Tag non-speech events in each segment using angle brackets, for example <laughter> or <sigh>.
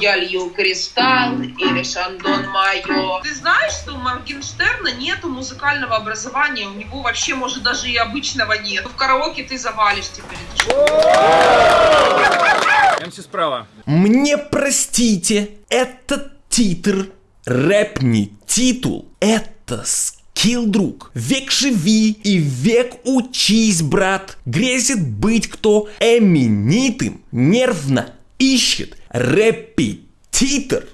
Я лью кристалл или шандон майо. Ты знаешь, что у Моргенштерна нету музыкального образования, у него вообще, может, даже и обычного нет. В караоке ты завалишь теперь. МС справа. Мне простите, это титр, рэп не титул, это скилл, друг. Век живи и век учись, брат. Грезит быть кто эменитым, нервно ищет репетитор.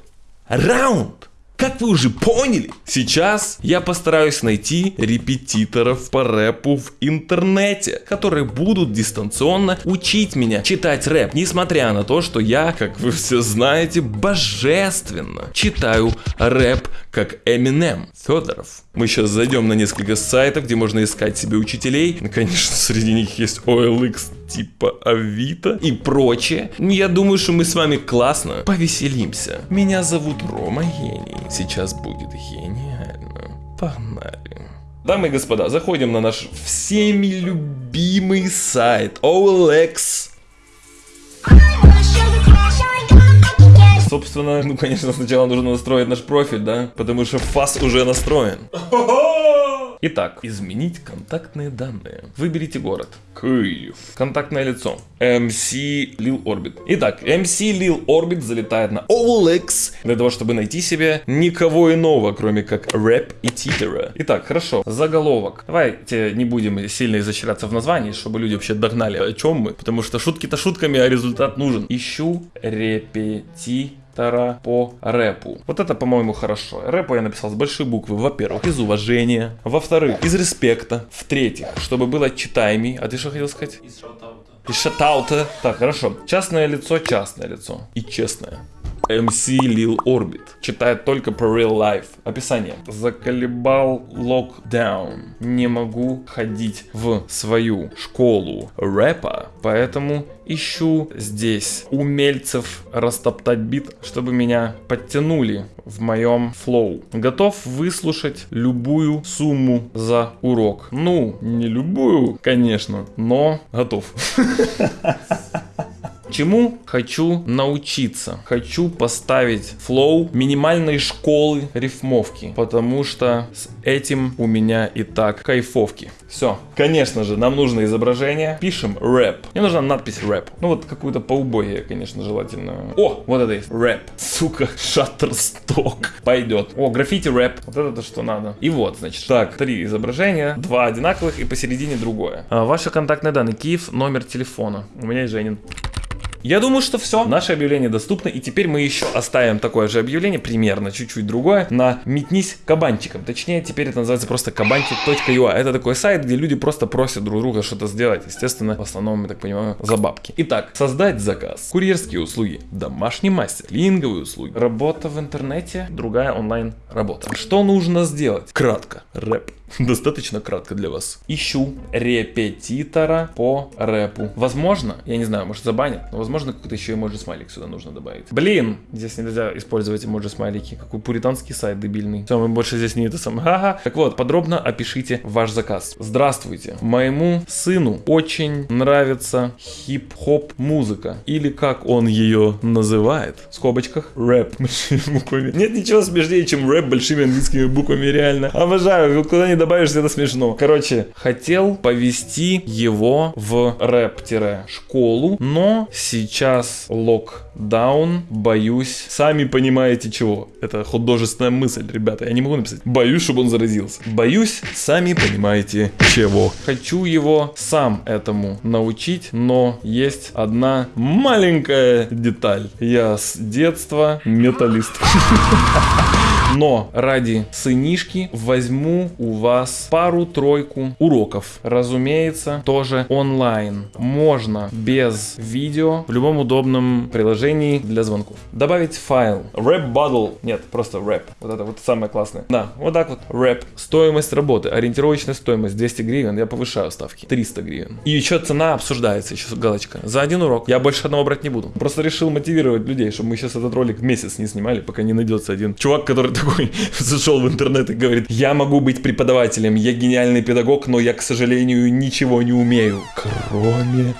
Раунд. Как вы уже поняли, сейчас я постараюсь найти репетиторов по рэпу в интернете, которые будут дистанционно учить меня читать рэп, несмотря на то, что я, как вы все знаете, божественно читаю рэп как Eminem Федоров. Мы сейчас зайдем на несколько сайтов, где можно искать себе учителей. Ну, конечно, среди них есть OLX типа Авито и прочее. Я думаю, что мы с вами классно повеселимся. Меня зовут Рома Гений. Сейчас будет гениально. Погнали. Дамы и господа, заходим на наш всеми любимый сайт OLX. Собственно, <laughs> ну конечно сначала нужно настроить наш профиль, да? Потому что фас уже настроен. <laughs> Итак, изменить контактные данные. Выберите город. Киев. Контактное лицо. MC Lil Orbit. Итак, MC Lil Orbit залетает на OLX для того, чтобы найти себе никого иного, кроме как рэп и титера. Итак, хорошо. Заголовок. Давайте не будем сильно изощряться в названии, чтобы люди вообще догнали, о чем мы. Потому что шутки-то шутками, а результат нужен. Ищу репетитора Тара по рэпу. Вот это, по-моему, хорошо. Рэпу я написал с большой буквы, во-первых, из уважения, во-вторых, из респекта, в-третьих, чтобы было читаемый. А ты что хотел сказать? Из шатаута. Из шатаута. Так, хорошо. Частное лицо, частное лицо. И честное. MC Lil Orbit. Читает только про real life. Описание. Заколебал локдаун. Не могу ходить в свою школу рэпа, поэтому ищу здесь умельцев растоптать бит, чтобы меня подтянули в моем флоу. Готов выслушать любую сумму за урок. Ну, не любую, конечно, но готов. <laughs> Чему хочу научиться? Хочу поставить флоу минимальной школы рифмовки, потому что с этим у меня и так кайфовки. Все. Конечно же, нам нужно изображение. Пишем рэп. Мне нужна надпись рэп. Ну вот какую-то поубогие, конечно, желательно. О, вот это есть. Рэп. Сука, <laughs> шаттерсток. Пойдет. О, граффити рэп. Вот это то, что надо. И вот, значит. Так, три изображения. Два одинаковых и посередине другое. А, ваши контактные данные. Киев, номер телефона. У меня и Женин. Я думаю, что все. Наше объявление доступно. И теперь мы еще оставим такое же объявление, примерно чуть-чуть другое, на «Метнись кабанчиком». Точнее, теперь это называется просто кабанчик.ua. Это такой сайт, где люди просто просят друг друга что-то сделать. Естественно, в основном, я так понимаю, за бабки. Итак, создать заказ. Курьерские услуги. Домашний мастер. Линговые услуги. Работа в интернете. Другая онлайн работа. Что нужно сделать? Кратко. Рэп. <laughs> Достаточно кратко для вас. Ищу репетитора по рэпу. Возможно, я не знаю, может забанят, но возможно какой-то еще эмоджи смайлик сюда нужно добавить. Блин, здесь нельзя использовать эмоджи смайлики. Какой пуританский сайт дебильный. Все, мы больше здесь не это самое. <laughs> Ага. Так вот, подробно опишите ваш заказ. Здравствуйте. Моему сыну очень нравится хип-хоп музыка. Или как он ее называет. В скобочках рэп <laughs> большими буквами. Нет ничего смешнее, чем рэп большими английскими буквами, реально. Обожаю, куда не добавишь, это смешно. Короче, хотел повести его в рэп-школу, но сейчас локдаун, боюсь, сами понимаете чего. Это художественная мысль, ребята, я не могу написать. Боюсь, чтобы он заразился. Боюсь, сами понимаете чего. Хочу его сам этому научить, но есть одна маленькая деталь. Я с детства металлист. <laughs> Но ради сынишки возьму у вас пару-тройку уроков. Разумеется, тоже онлайн. Можно без видео в любом удобном приложении для звонков. Добавить файл. Рэп Battle. Нет, просто рэп. Вот это вот самое классное. Да, вот так вот. Рэп. Стоимость работы. Ориентировочная стоимость 200 гривен. Я повышаю ставки. 300 гривен. И еще цена обсуждается. Еще галочка. За один урок. Я больше одного брать не буду. Просто решил мотивировать людей, чтобы мы сейчас этот ролик месяц не снимали, пока не найдется один чувак, который <laughs> такой <laughs> зашел в интернет и говорит, я могу быть преподавателем, я гениальный педагог, но я, к сожалению, ничего не умею. Кроме...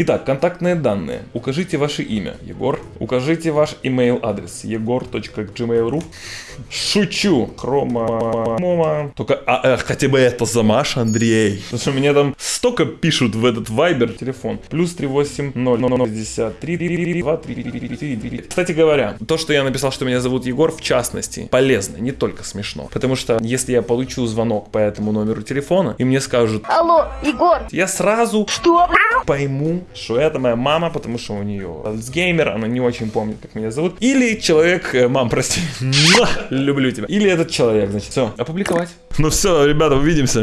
Итак, контактные данные. Укажите ваше имя, Егор. Укажите ваш email адрес, егор.gmail.ru. Шучу. Хрома. Только а, э, хотя бы это за Маша, Андрей. Потому что мне там столько пишут в этот вайбер телефон. Плюс 380 Кстати говоря, то, что я написал, что меня зовут Егор, в частности, полезно, не только смешно. Потому что если я получу звонок по этому номеру телефона, и мне скажут Алло, Егор! Я сразу Что? пойму, что это моя мама, потому что у нее Альцгеймер, она не очень помнит, как меня зовут. Или человек, э, мам, прости, люблю тебя. Или этот человек, значит, все, опубликовать. Ну все, ребята, увидимся.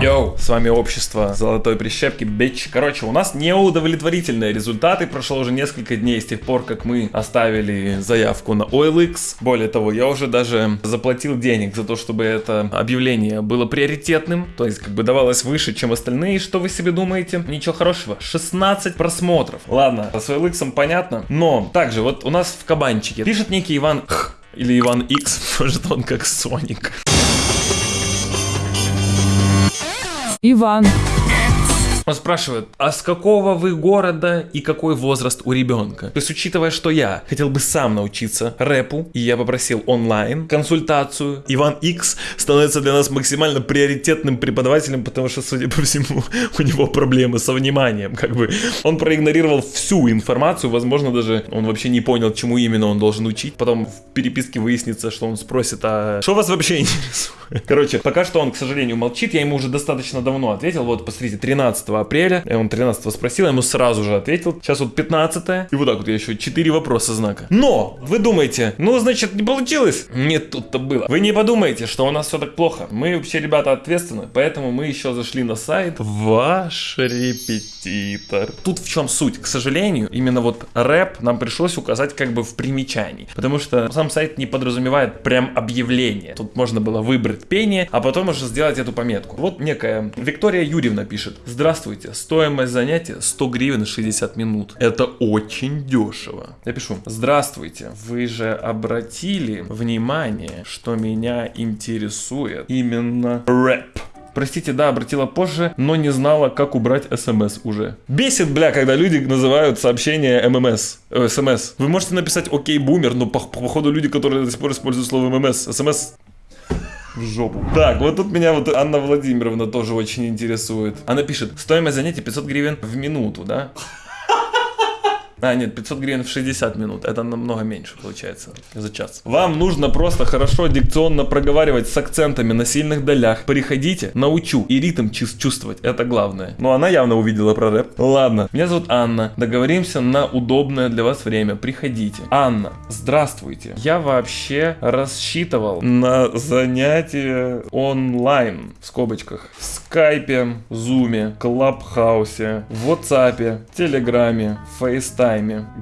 Йоу, с вами общество Золотой Прищепки, бич. Короче, у нас неудовлетворительные результаты. Прошло уже несколько дней с тех пор, как мы оставили заявку на OLX. Более того, я уже даже заплатил денег за то, чтобы это объявление было приоритетным. То есть, как бы давалось выше, чем остальные. Что вы себе думаете? Ничего хорошего. 16 просмотров. Ладно, с OLX понятно. Но, также, вот у нас в кабанчике пишет некий Иван Х. Или Иван X, <laughs> может он как Соник. Иван, Он спрашивает, а с какого вы города и какой возраст у ребенка? То есть, учитывая, что я хотел бы сам научиться рэпу, и я попросил онлайн консультацию, Иван X становится для нас максимально приоритетным преподавателем, потому что, судя по всему, у него проблемы со вниманием. Как бы он проигнорировал всю информацию, возможно, даже он вообще не понял, чему именно он должен учить. Потом в переписке выяснится, что он спросит, а что вас вообще интересует? Короче, пока что он, к сожалению, молчит, я ему уже достаточно давно ответил. Вот, посмотрите, 13 апреля, я он 13 спросил, я ему сразу же ответил. Сейчас вот 15 и вот так вот я еще 4 вопроса знака. Но, вы думаете, ну, значит, не получилось? Нет, тут-то было. Вы не подумайте, что у нас все так плохо. Мы вообще, ребята, ответственны, поэтому мы еще зашли на сайт Ваш репетитор. Тут в чем суть? К сожалению, именно вот рэп нам пришлось указать как бы в примечании, потому что сам сайт не подразумевает прям объявление. Тут можно было выбрать пение, а потом уже сделать эту пометку. Вот некая Виктория Юрьевна пишет. Здравствуйте, стоимость занятия 100 гривен 60 минут. Это очень дешево. Я пишу. Здравствуйте, вы же обратили внимание, что меня интересует именно рэп. Простите, да, обратила позже, но не знала, как убрать смс уже. Бесит, бля, когда люди называют сообщение ММС, э, смс. Вы можете написать окей, бумер, но по- походу люди, которые до сих пор используют слово ММС, смс в жопу. Так, вот тут меня вот Анна Владимировна тоже очень интересует. Она пишет, стоимость занятия 500 гривен в минуту, да? А, нет, 500 гривен в 60 минут. Это намного меньше получается за час. Вам нужно просто хорошо дикционно проговаривать с акцентами на сильных долях. Приходите, научу. И ритм чувс- чувствовать. Это главное. Но она явно увидела про рэп. Ладно. Меня зовут Анна. Договоримся на удобное для вас время. Приходите. Анна, здравствуйте. Я вообще рассчитывал на занятие онлайн. В скобочках. В скайпе, зуме, клабхаусе, в ватсапе, телеграме, фейстайме,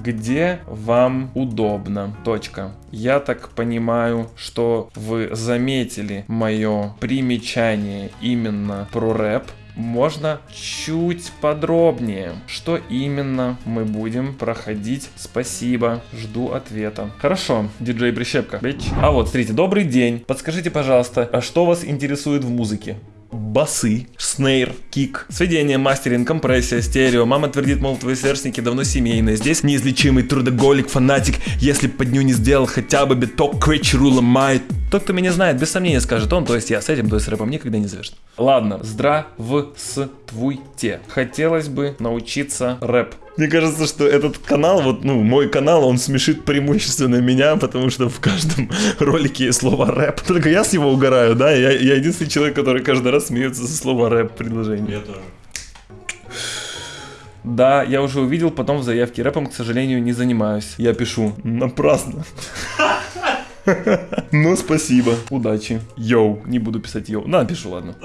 где вам удобно. Точка. Я так понимаю, что вы заметили мое примечание именно про рэп. Можно чуть подробнее, что именно мы будем проходить. Спасибо, жду ответа. Хорошо, диджей Прищепка. А вот, смотрите, добрый день. Подскажите, пожалуйста, а что вас интересует в музыке? Басы, снейр, кик, сведение, мастеринг, компрессия, стерео. Мама твердит, мол, твои сверстники давно семейные. Здесь неизлечимый трудоголик, фанатик. Если под ню не сделал хотя бы биток, кричеру ломает. Тот, кто меня знает, без сомнения скажет он, то есть я с этим, то есть рэпом никогда не завяжет. Ладно, здравствуйте. Хотелось бы научиться рэп. Мне кажется, что этот канал, вот, ну, мой канал, он смешит преимущественно меня, потому что в каждом <laughs> ролике есть слово рэп. Только я с него угораю, да? Я, я единственный человек, который каждый раз смеется со слова рэп предложение. Я тоже. Да, я уже увидел, потом в заявке рэпом, к сожалению, не занимаюсь. Я пишу. Напрасно. <laughs> Ну, спасибо. Удачи. Йоу. Не буду писать йоу. На, напишу, ладно.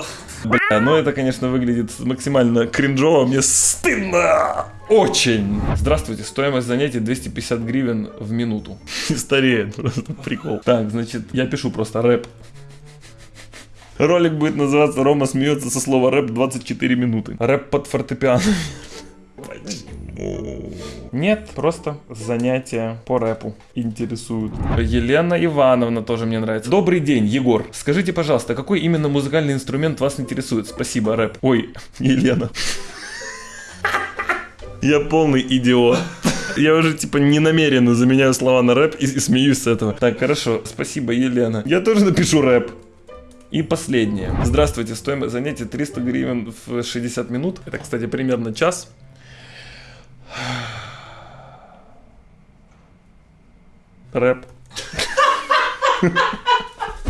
Бля, ну это, конечно, выглядит максимально кринжово. Мне стыдно. Очень. Здравствуйте. Стоимость занятий 250 гривен в минуту. <laughs> Стереть. Просто прикол. Так, значит, я пишу просто рэп. Ролик будет называться «Рома смеется со слова рэп 24 минуты». Рэп под фортепиано. Почему? Нет, просто занятия по рэпу интересуют. Елена Ивановна тоже мне нравится. Добрый день, Егор. Скажите, пожалуйста, какой именно музыкальный инструмент вас интересует? Спасибо, рэп. Ой, <laughs> Елена. Я полный идиот. Я уже, типа, не намеренно заменяю слова на рэп и, и смеюсь с этого. Так, хорошо. Спасибо, Елена. Я тоже напишу рэп. И последнее. Здравствуйте, стоимость занятия 300 гривен в 60 минут. Это, кстати, примерно час. Рэп. <laughs>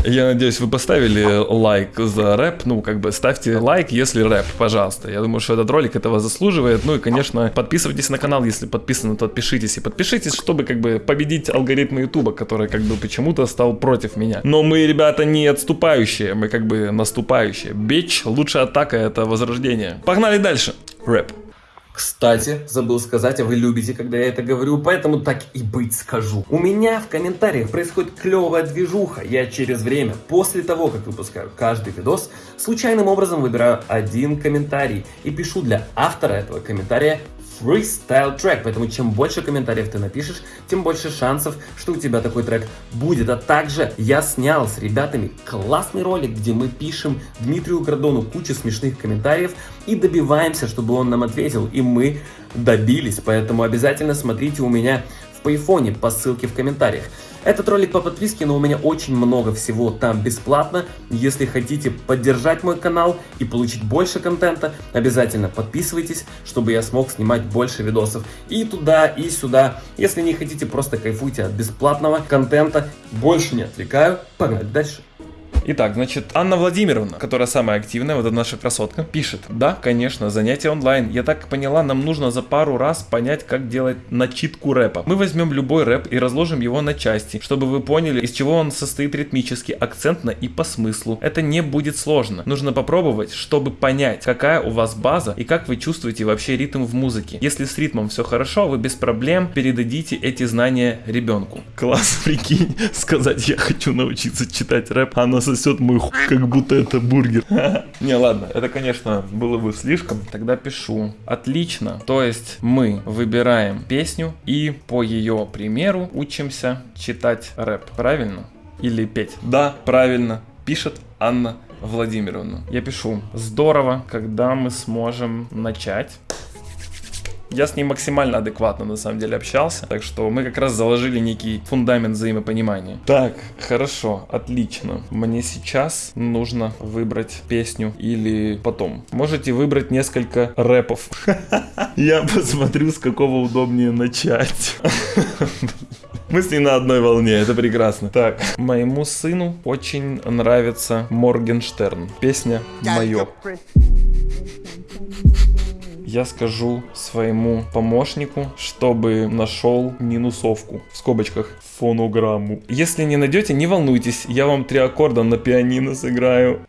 Я надеюсь, вы поставили лайк за рэп. Ну, как бы ставьте лайк, если рэп, пожалуйста. Я думаю, что этот ролик этого заслуживает. Ну и, конечно, подписывайтесь на канал, если подписаны, то подпишитесь. И подпишитесь, чтобы как бы победить алгоритмы Ютуба, который как бы почему-то стал против меня. Но мы, ребята, не отступающие, мы как бы наступающие. Бич, лучшая атака это возрождение. Погнали дальше. Рэп. Кстати, забыл сказать, а вы любите, когда я это говорю, поэтому так и быть скажу. У меня в комментариях происходит клевая движуха. Я через время, после того, как выпускаю каждый видос, случайным образом выбираю один комментарий и пишу для автора этого комментария freestyle трек, поэтому чем больше комментариев ты напишешь, тем больше шансов, что у тебя такой трек будет. А также я снял с ребятами классный ролик, где мы пишем Дмитрию Градону кучу смешных комментариев и добиваемся, чтобы он нам ответил, и мы добились, поэтому обязательно смотрите у меня в Пайфоне по ссылке в комментариях. Этот ролик по подписке, но у меня очень много всего там бесплатно. Если хотите поддержать мой канал и получить больше контента, обязательно подписывайтесь, чтобы я смог снимать больше видосов и туда, и сюда. Если не хотите, просто кайфуйте от бесплатного контента. Больше не отвлекаю, погнали дальше. Итак, значит, Анна Владимировна, которая самая активная, вот эта наша красотка, пишет. Да, конечно, занятия онлайн. Я так поняла, нам нужно за пару раз понять, как делать начитку рэпа. Мы возьмем любой рэп и разложим его на части, чтобы вы поняли, из чего он состоит ритмически, акцентно и по смыслу. Это не будет сложно. Нужно попробовать, чтобы понять, какая у вас база и как вы чувствуете вообще ритм в музыке. Если с ритмом все хорошо, вы без проблем передадите эти знания ребенку. Класс, <laughs> прикинь, сказать, я хочу научиться читать рэп, а она сосет мой хуй, как будто это бургер. <laughs> Не, ладно, это, конечно, было бы слишком. Тогда пишу. Отлично. То есть мы выбираем песню и по ее примеру учимся читать рэп. Правильно? Или петь? Да, правильно. Пишет Анна Владимировна. Я пишу. Здорово, когда мы сможем начать. Я с ней максимально адекватно на самом деле общался, так что мы как раз заложили некий фундамент взаимопонимания. Так, хорошо, отлично. Мне сейчас нужно выбрать песню или потом. Можете выбрать несколько рэпов. <laughs> Я посмотрю, с какого удобнее начать. <laughs> Мы с ней на одной волне, это прекрасно. Так, моему сыну очень нравится Моргенштерн. Песня «Мое» я скажу своему помощнику, чтобы нашел минусовку, в скобочках, фонограмму. Если не найдете, не волнуйтесь, я вам три аккорда на пианино сыграю.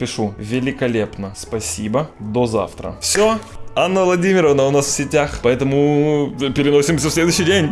Пишу великолепно, спасибо, до завтра. Все, Анна Владимировна у нас в сетях, поэтому переносимся в следующий день.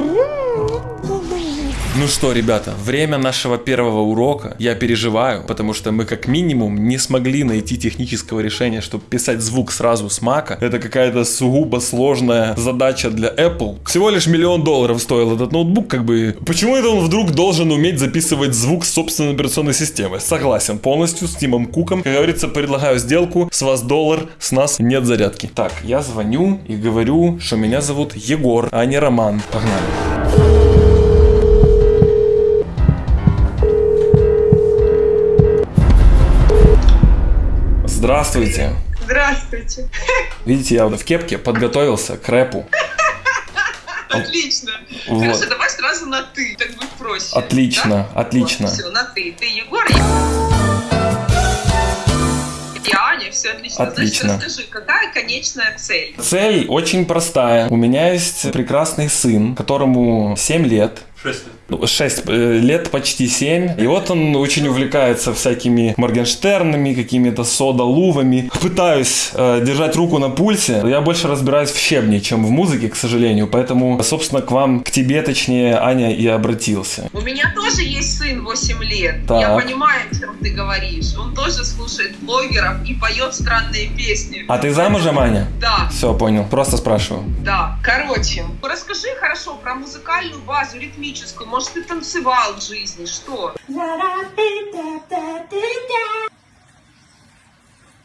Ну что, ребята, время нашего первого урока. Я переживаю, потому что мы как минимум не смогли найти технического решения, чтобы писать звук сразу с Мака. Это какая-то сугубо сложная задача для Apple. Всего лишь миллион долларов стоил этот ноутбук, как бы... Почему это он вдруг должен уметь записывать звук собственной операционной системы? Согласен полностью с Тимом Куком. Как говорится, предлагаю сделку. С вас доллар, с нас нет зарядки. Так, я звоню и говорю, что меня зовут Егор, а не Роман. Погнали. Здравствуйте. Здравствуйте. Видите, я в кепке подготовился к рэпу. <laughs> Отлично. Вот. Хорошо, давай сразу на ты, так будет проще. Отлично, да? отлично. Вот, все, на ты. Ты Егор, я... Я Аня, все отлично. Отлично. Значит, расскажи, какая конечная цель? Цель очень простая. У меня есть прекрасный сын, которому 7 лет. 6 лет. Ну, 6 лет, почти 7. И вот он очень увлекается всякими Моргенштернами, какими-то сода-лувами. Пытаюсь э, держать руку на пульсе. Я больше разбираюсь в щебне, чем в музыке, к сожалению. Поэтому, собственно, к вам, к тебе, точнее, Аня, и обратился. У меня тоже есть сын 8 лет. Так. Я понимаю, о чем ты говоришь. Он тоже слушает блогеров и поет странные песни. А ты замужем, Аня? Да, Все, понял. Просто спрашиваю. да. Короче, расскажи хорошо про музыкальную базу ритмическую. Может, ты танцевал в жизни? Что?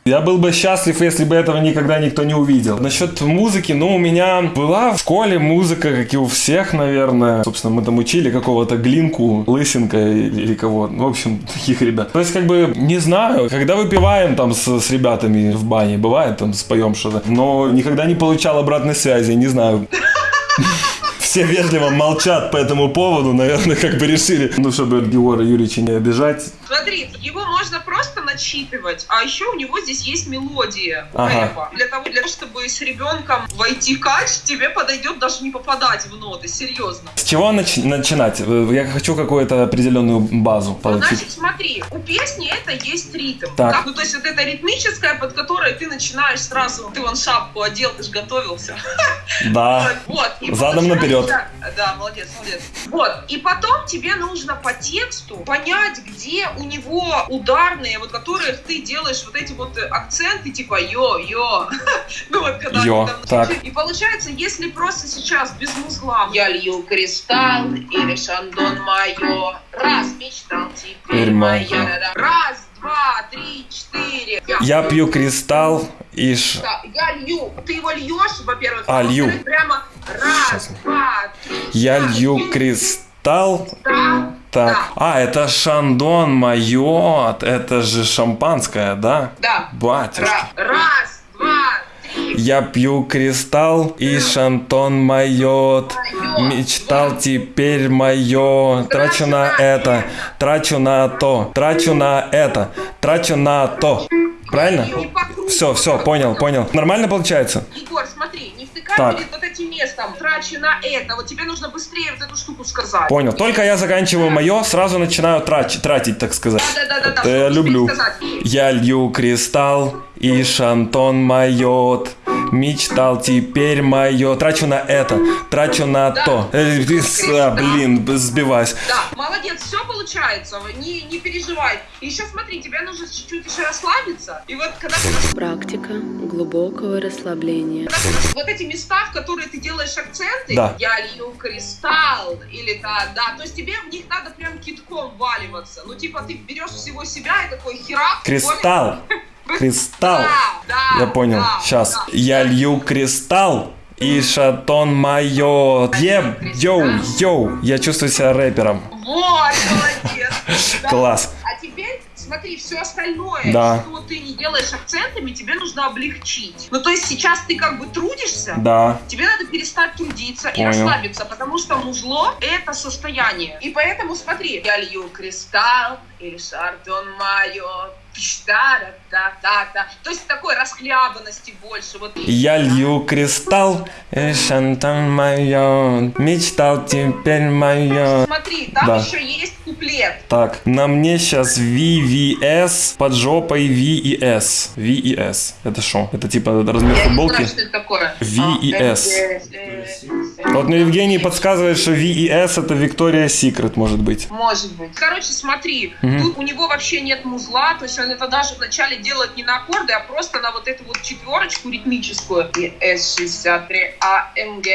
Я был бы счастлив, если бы этого никогда никто не увидел. Насчет музыки, ну, у меня была в школе музыка, как и у всех, наверное. Собственно, мы там учили какого-то Глинку, Лысенко или кого. В общем, <laughs> таких ребят. То есть, как бы, не знаю, когда выпиваем там с, с ребятами в бане, бывает там споем что-то, но никогда не получал обратной связи, не знаю. <laughs> Все вежливо молчат по этому поводу, наверное, как бы решили, ну, чтобы Геора Юрьевича не обижать. Смотри, его можно просто начитывать, а еще у него здесь есть мелодия Ага. рэпа. Для того, для того, чтобы с ребенком войти в кач, тебе подойдет даже не попадать в ноты, серьезно. С чего нач- начинать? Э, Я хочу какую-то определенную базу Ну, получить. Значит, смотри, у песни это есть ритм. Так. да? Ну, то есть вот это ритмическое, под которое ты начинаешь сразу, ты вон шапку одел, ты же готовился. Да. <laughs> Вот. и Задом наперед. Да, молодец, молодец. Вот. И потом тебе нужно по тексту понять, где у него ударные, вот которых ты делаешь вот эти вот э, акценты, типа йо-йо. <laughs> Ну вот когда Йо, там так. И получается, если просто сейчас без музла я лью кристалл или шандон майо, раз мечтал теперь моя. Раз, два, три, четыре. Я пью кристалл и ш... Да, я лью. Ты его льешь, во-первых. А, лью. во-вторых, Прямо раз, Сейчас. два, три. Я лью кристалл. Да, Так. Да. А, это шандон майот. Это же шампанское, да? да. Батюшки. Ра- раз, два, три. Я пью кристалл и шантон майот. Мечтал теперь мое. Трачу на это, трачу на то, трачу на это, трачу на то. Правильно? Все, все, понял, понял. Нормально получается? Егор, смотри, Так. перед вот этим местом. Трачу на это. Вот тебе нужно быстрее вот эту штуку сказать. Понял. Только я заканчиваю мое, сразу начинаю трач- тратить, так сказать. Да-да-да. Это я люблю. Я лью кристалл и шантон майот. Мечтал теперь мое. Трачу на это, трачу на Да. то. Э, а, блин, сбиваюсь. Да, молодец, все получается, не, не переживай. Еще смотри, тебе нужно чуть-чуть еще расслабиться. И вот когда Практика глубокого расслабления. вот эти места, в которые ты делаешь акценты, Да. я лью кристалл, или да, да, то есть тебе в них надо прям китком валиваться. Ну, типа, ты берешь всего себя и такой херак. Кристалл. <laughs> Кристалл. Да, Я понял. да, Сейчас. да. Я лью кристалл и шатон майот. Еб, йоу, йоу. Я чувствую себя рэпером. Вот, молодец. <laughs> Класс. А теперь смотри, все остальное, Да. что ты не делаешь акцентами, тебе нужно облегчить. Ну, то есть сейчас ты как бы трудишься, Да. тебе надо перестать трудиться и Понял. расслабиться, потому что музло — это состояние. И поэтому смотри, я лью кристалл или шардон майо, та-та-та-та. То есть такой расхлябанности больше. Вот. Я лью кристалл и шантон майот. Мечтал теперь майот. Смотри, там Да. еще есть куплет. Так, на мне сейчас VVS под жопой V и S. V и S. Это что? Это типа размер футболки? V и А, S. Вот мне Евгений подсказывает, что V и S это Victoria's Secret может быть. Может быть. Короче, смотри, Мгм. тут у него вообще нет музла, то есть он это даже вначале делает не на аккорды, а просто на вот эту вот четверочку ритмическую. И С-63 АМГ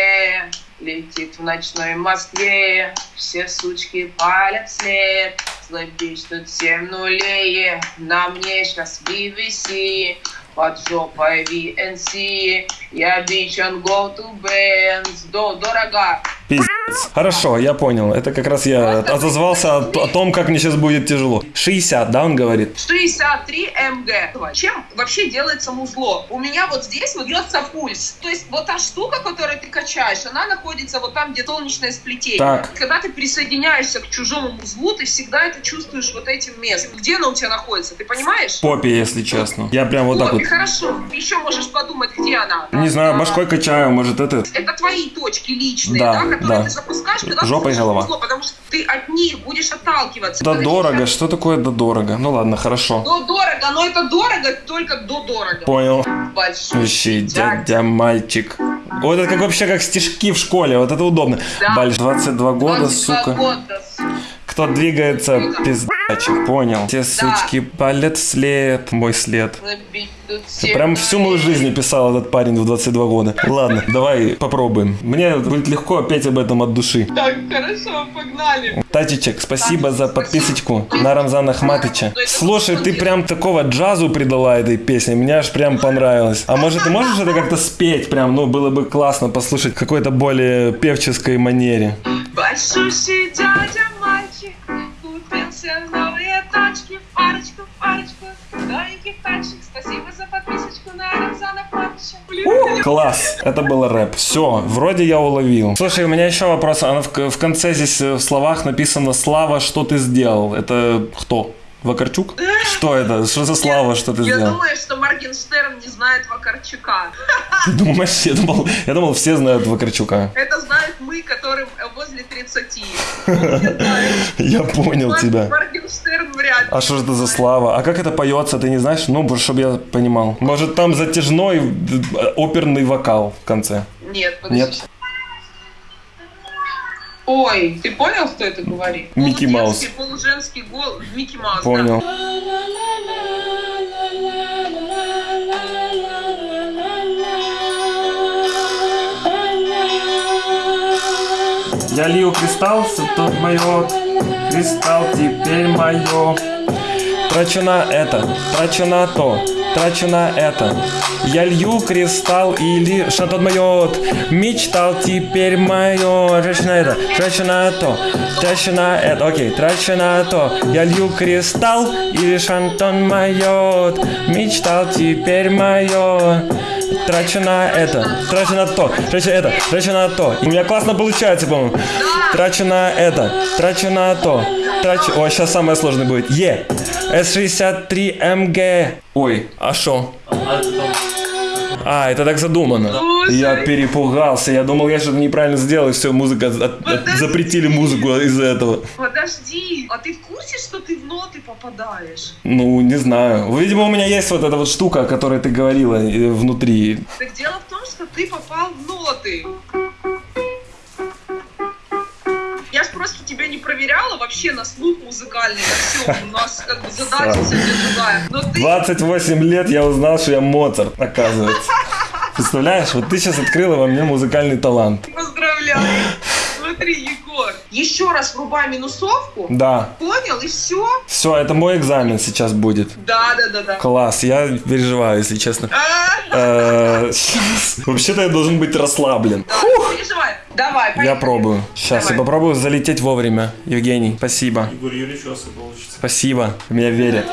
летит в ночной Москве, все сучки палят вслед, злой бич тут семь нулей, на мне сейчас BBC, под жопой VNC, я бич on go to Benz, до дорого. Пиздец. Хорошо, я понял. Это как раз я отозвался о, о том, как мне сейчас будет тяжело. 60, да, он говорит? 63 МГ. Чем вообще делается музло? У меня вот здесь вот бьется пульс. То есть вот та штука, которую ты качаешь, она находится вот там, где солнечное сплетение. Так. Когда ты присоединяешься к чужому музлу, ты всегда это чувствуешь вот этим местом. Где она у тебя находится, ты понимаешь? Попе, если честно. Я прям вот так вот. хорошо. Еще можешь подумать, где она. Не знаю, А, башкой качаю, может это... Это твои точки личные, Да, да, которые да. ты запускаешь, когда Жопа и ты голова. музло, потому что ты от них будешь отталкиваться. Да дорого, что такое да дорого? Ну ладно, хорошо. До дорого, но это дорого только до дорого. Понял. Большой Ищи, дядя мальчик. Вот это как вообще как стишки в школе, вот это удобно. Да. Баль, 22 года, 22 сука. года, Кто двигается, пиздачик, понял. Те сучки палят след, мой след. Ты прям всю мою жизнь написал этот парень в 22 года. Ладно, давай попробуем. Мне будет легко опять об этом от души. Так, хорошо, погнали. Татичек, спасибо за подписочку на Рамзана Ахматыча. Слушай, ты прям такого джазу придала этой песне, мне аж прям понравилось. А может ты можешь это как-то спеть прям, ну было бы классно послушать в какой-то более певческой манере. Большущий дядя новеньких тачек. Спасибо за подписочку на Рамзана Патча. Блин, Класс, это был рэп. Все, вроде я уловил. Слушай, у меня еще вопрос. А в, в конце здесь э, в словах написано «Слава, что ты сделал». Это кто? Вакарчук? Что это? Что за слава, что ты Я сделал? думаю, что Моргенштерн не знает Вакарчука. <laughs> Ты думаешь, я думал, я думал, все знают Вакарчука. Это знают мы, которым э, возле 30. Ну, не знаю. Я понял тебя. Моргенштерн вряд ли. А что же это за слава? А как это поется, ты не знаешь? Ну, чтобы я понимал. Может, там затяжной э, оперный вокал в конце? Нет, подожди. Нет? Ой, ты понял, кто это говорит? Микки Маус. Полуженский голос. Микки Маус, да. Понял. Я лью кристалл, тут мое, кристалл теперь мое. Трачу на это, трачу на то, трачу на это. Я лью кристалл или шантон моет. Мечтал теперь мое. Трачу на это, трачу на то, трачу на это. Окей, трачу на то. Я лью кристалл или шантон моет. Мечтал теперь мое. Трачу на это, трачу на то, трачу это, трачу на то. И у меня классно получается, по-моему. Трачу на это, трачу на то, трачу... О, сейчас самое сложное будет. Е. С63МГ. Ой, а шо? А, это так задумано. Слушай. Я перепугался. Я думал, я что-то неправильно сделал, и все, музыка... от- от- запретили музыку из-за этого. Подожди, а ты в курсе, что ты в ноты попадаешь? Ну, не знаю. Видимо, у меня есть вот эта вот штука, о которой ты говорила э, внутри. Так дело в том, что ты попал в ноты. Тебя не проверяла вообще на слух музыкальный, все. У нас как бы задача сегодня другая. Но ты 28 лет я узнал, что я Моцарт, оказывается. Представляешь, вот ты сейчас открыла во мне музыкальный талант. поздравляю. Смотри, Егор. Еще раз врубай минусовку. Да. Понял, и все. Все, это мой экзамен сейчас будет. Да, да, да, да. Класс, я переживаю, если честно. А, Э. Вообще-то я должен быть расслаблен. да, Давай, Я поехали. пробую. Сейчас я Давай. попробую залететь вовремя. Евгений, спасибо. Егор Юрьевич, у вас получится. Спасибо. В меня верят.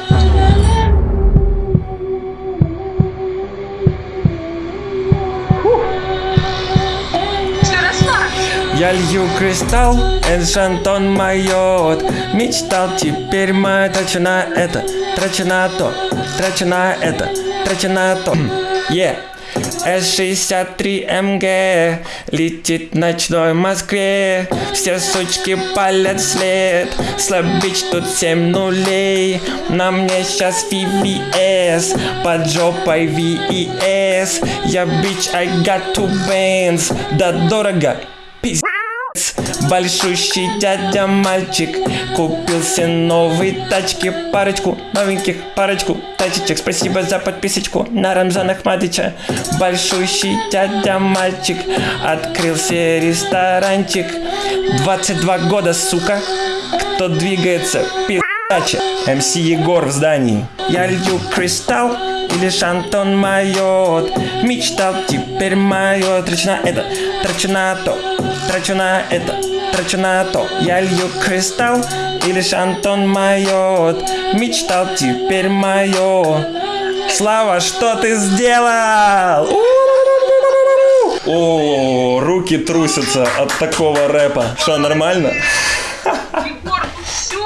Я лью кристалл, эншантон моет Мечтал теперь мой Трачу на это, трачу на то Трачу на это, трачу на то Е С-63МГ Летит в ночной Москве. Все сучки палят след. Слабич тут 7 нулей. На мне сейчас VVS Под жопой VES Я бич, I got two bands Да дорого, пиздец Большущий дядя мальчик Купил себе новые тачки. Парочку новеньких, парочку тачечек. Спасибо за подписочку на Рамзана Ахматыча Большущий дядя мальчик Открыл себе ресторанчик. 22 года, сука Кто двигается, пи***ча МС Егор в здании. Я лью кристалл или шантон майот. Мечтал, теперь майот. Трачу на это, трачу на то Трачу на это, трачу на то Я лью кристалл или шантон майот Мечтал, теперь майот Слава, что ты сделал? О, руки трусятся от такого рэпа. Что, нормально? Егор, ну все,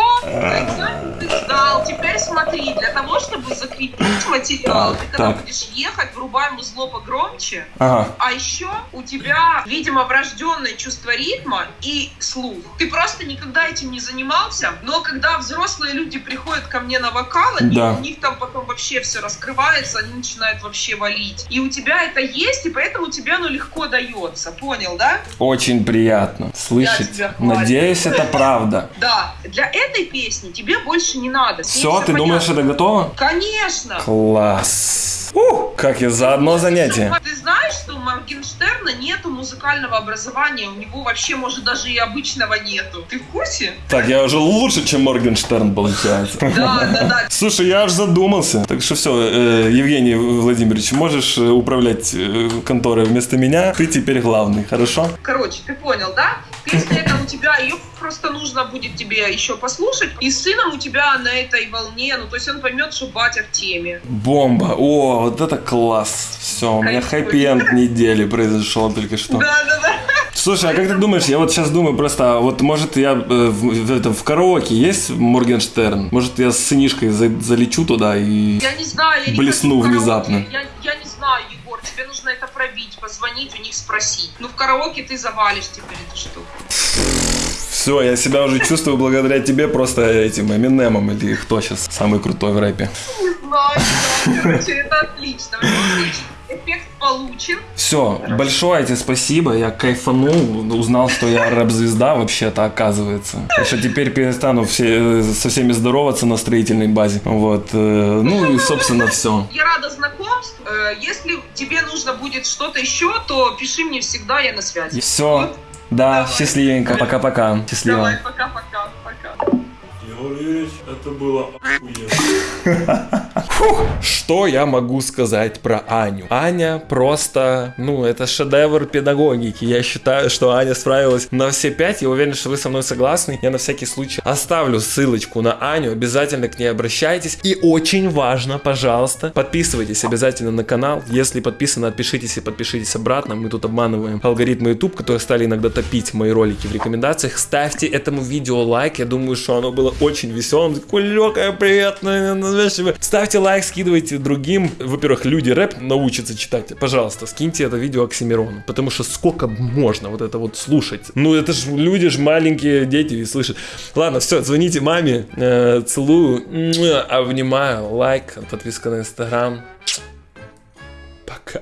ты сдал. Теперь смотри, для того, чтобы закрепить материал, Так, ты когда так. будешь ехать, врубай музло погромче, Ага. а еще у тебя, видимо, врожденное чувство ритма и слух. Ты просто никогда этим не занимался, но когда взрослые люди приходят ко мне на вокал, они- Да. у них там потом вообще все раскрывается, они начинают вообще валить. И у тебя это есть, и поэтому тебе оно легко дается. Понял, да? Очень приятно слышать. Надеюсь, это правда. <laughs> Да. Для этой песни тебе больше не надо. Все, ты думаешь, это готово? Конечно. Класс. Ух, как я за одно занятие. Ты знаешь, что у Моргенштерна нету музыкального образования, у него вообще, может, даже и обычного нету. Ты в курсе? Так, я уже лучше, чем Моргенштерн, получается. Да, да, да. Слушай, я аж задумался. Так что все, Евгений Владимирович, можешь э, управлять э, конторой вместо меня. Ты теперь главный, хорошо? Короче, ты понял, да? Песня эта у тебя, ее просто нужно будет тебе еще послушать. И с сыном у тебя на этой волне, ну, то есть он поймет, что батя в теме. Бомба. О, вот это класс. Все, у меня хэппи-энд недели произошел только что. Да, да, да. Слушай, а как ты думаешь, я вот сейчас думаю просто, вот может я э, в, в этом, в караоке есть Моргенштерн? Может я с сынишкой за- залечу туда и... Я не знаю, я не Блесну караоке. внезапно. Я, я не знаю, тебе нужно это пробить, позвонить у них спросить. Ну, в караоке ты завалишь теперь эту штуку. Все, я себя уже чувствую благодаря тебе просто этим Эминемом или кто сейчас самый крутой в рэпе. Не знаю. Короче, это отлично. Эффект получен. Все, большое тебе спасибо, я кайфанул, узнал, что я рэп-звезда вообще-то оказывается. Так что теперь перестану все, со всеми здороваться на строительной базе. Вот, э, ну и собственно все. Я рада знакомству. Э, Если тебе нужно будет что-то еще, то пиши мне всегда, я на связи. Все, да, счастливенько, пока-пока, счастливо. Давай, пока-пока. Пока. Егор Юрьевич, это было <laughs> Что я могу сказать про Аню? Аня просто, ну, это шедевр педагогики. Я считаю, что Аня справилась на все пять. Я уверен, что вы со мной согласны. Я на всякий случай оставлю ссылочку на Аню. Обязательно к ней обращайтесь. И очень важно, пожалуйста, подписывайтесь обязательно на канал. Если подписаны, отпишитесь и подпишитесь обратно. Мы тут обманываем алгоритмы YouTube, которые стали иногда топить мои ролики в рекомендациях. Ставьте этому видео лайк. Я думаю, что оно было очень веселым. Такое легкое, приятное. Ставьте лайк, скидывайте другим. Во-первых, люди рэп научатся читать. Пожалуйста, скиньте это видео Оксимирону. Потому что сколько можно вот это вот слушать? Ну, это ж люди ж маленькие дети и слышат. Ладно, все, звоните маме. Э, целую. Обнимаю. Лайк, подписка на инстаграм. Пока.